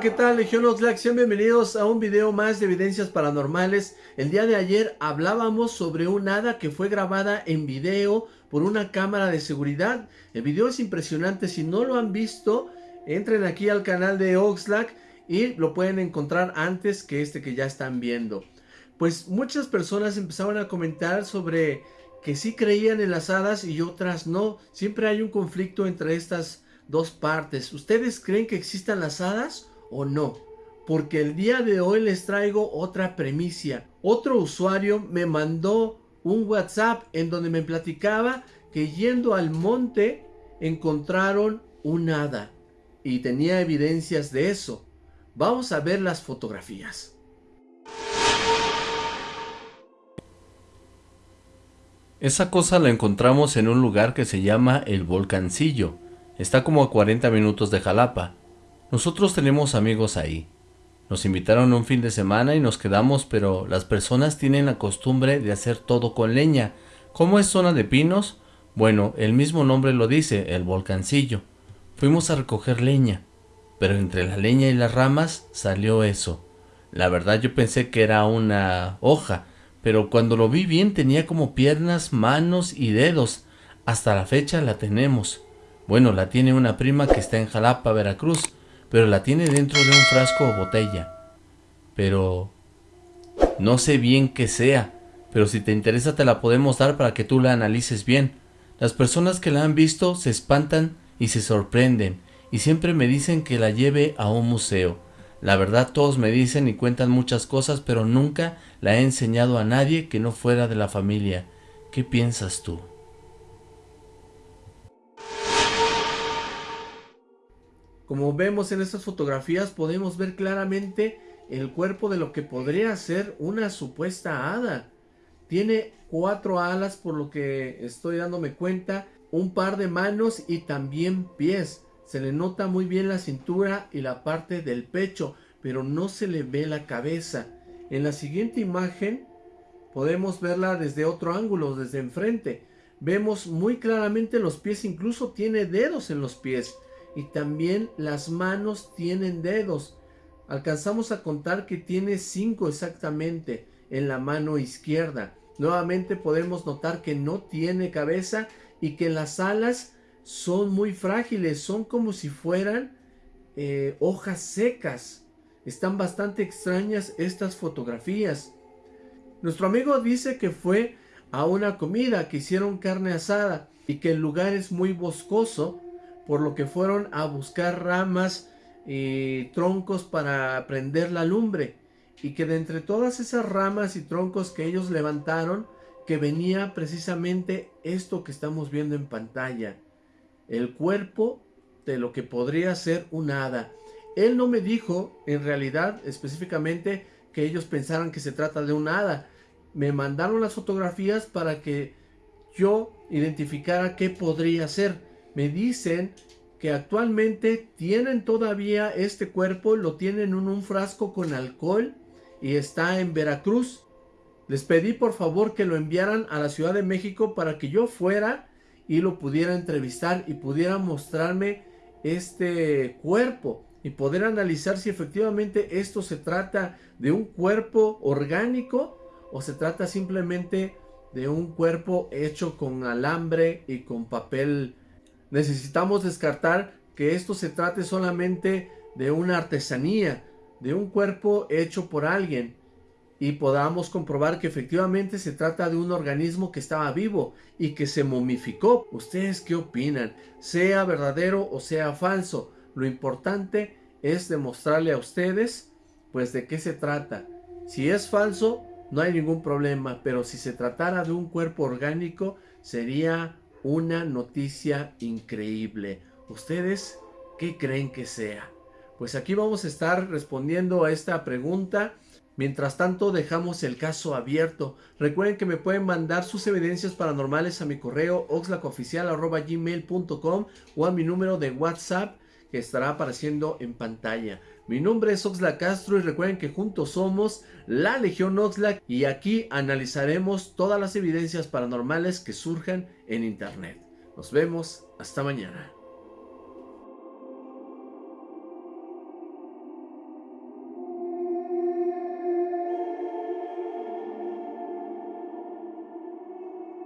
¿qué tal Legión Oxlack? Sean bienvenidos a un video más de evidencias paranormales. El día de ayer hablábamos sobre un hada que fue grabada en video por una cámara de seguridad. El video es impresionante, si no lo han visto, entren aquí al canal de Oxlack y lo pueden encontrar antes que este que ya están viendo. Pues muchas personas empezaron a comentar sobre que sí creían en las hadas y otras no. Siempre hay un conflicto entre estas dos partes. ¿Ustedes creen que existan las hadas o no? Porque el día de hoy les traigo otra premisa. Otro usuario me mandó un WhatsApp en donde me platicaba que yendo al monte encontraron un hada. Y tenía evidencias de eso. Vamos a ver las fotografías. Esa cosa la encontramos en un lugar que se llama El Volcancillo. Está como a 40 minutos de Jalapa. Nosotros tenemos amigos ahí. Nos invitaron un fin de semana y nos quedamos, pero las personas tienen la costumbre de hacer todo con leña. ¿Cómo es zona de pinos? Bueno, el mismo nombre lo dice, el volcancillo. Fuimos a recoger leña, pero entre la leña y las ramas salió eso. La verdad yo pensé que era una hoja, pero cuando lo vi bien tenía como piernas, manos y dedos. Hasta la fecha la tenemos. Bueno, la tiene una prima que está en Jalapa, Veracruz, pero la tiene dentro de un frasco o botella. Pero no sé bien qué sea, pero si te interesa te la podemos dar para que tú la analices bien. Las personas que la han visto se espantan y se sorprenden, y siempre me dicen que la lleve a un museo. La verdad todos me dicen y cuentan muchas cosas, pero nunca la he enseñado a nadie que no fuera de la familia. ¿Qué piensas tú? Como vemos en estas fotografías podemos ver claramente el cuerpo de lo que podría ser una supuesta hada. Tiene cuatro alas por lo que estoy dándome cuenta, un par de manos y también pies. Se le nota muy bien la cintura y la parte del pecho, pero no se le ve la cabeza. En la siguiente imagen podemos verla desde otro ángulo, desde enfrente. Vemos muy claramente los pies, incluso tiene dedos en los pies y también las manos tienen dedos. Alcanzamos a contar que tiene cinco exactamente en la mano izquierda. Nuevamente podemos notar que no tiene cabeza y que las alas son muy frágiles, son como si fueran eh, hojas secas. Están bastante extrañas estas fotografías. Nuestro amigo dice que fue a una comida, que hicieron carne asada y que el lugar es muy boscoso por lo que fueron a buscar ramas y troncos para prender la lumbre. Y que de entre todas esas ramas y troncos que ellos levantaron que venía precisamente esto que estamos viendo en pantalla. El cuerpo de lo que podría ser un hada. Él no me dijo en realidad específicamente que ellos pensaran que se trata de un hada. Me mandaron las fotografías para que yo identificara qué podría ser me dicen que actualmente tienen todavía este cuerpo, lo tienen en un frasco con alcohol y está en Veracruz. Les pedí por favor que lo enviaran a la Ciudad de México para que yo fuera y lo pudiera entrevistar y pudiera mostrarme este cuerpo y poder analizar si efectivamente esto se trata de un cuerpo orgánico o se trata simplemente de un cuerpo hecho con alambre y con papel Necesitamos descartar que esto se trate solamente de una artesanía, de un cuerpo hecho por alguien y podamos comprobar que efectivamente se trata de un organismo que estaba vivo y que se momificó. ¿Ustedes qué opinan? Sea verdadero o sea falso, lo importante es demostrarle a ustedes pues de qué se trata. Si es falso, no hay ningún problema, pero si se tratara de un cuerpo orgánico, sería una noticia increíble. ¿Ustedes qué creen que sea? Pues aquí vamos a estar respondiendo a esta pregunta. Mientras tanto dejamos el caso abierto. Recuerden que me pueden mandar sus evidencias paranormales a mi correo oxlacoficial.gmail.com o a mi número de WhatsApp estará apareciendo en pantalla. Mi nombre es Oxlack Castro y recuerden que juntos somos la Legión Oxlack y aquí analizaremos todas las evidencias paranormales que surjan en internet. Nos vemos, hasta mañana.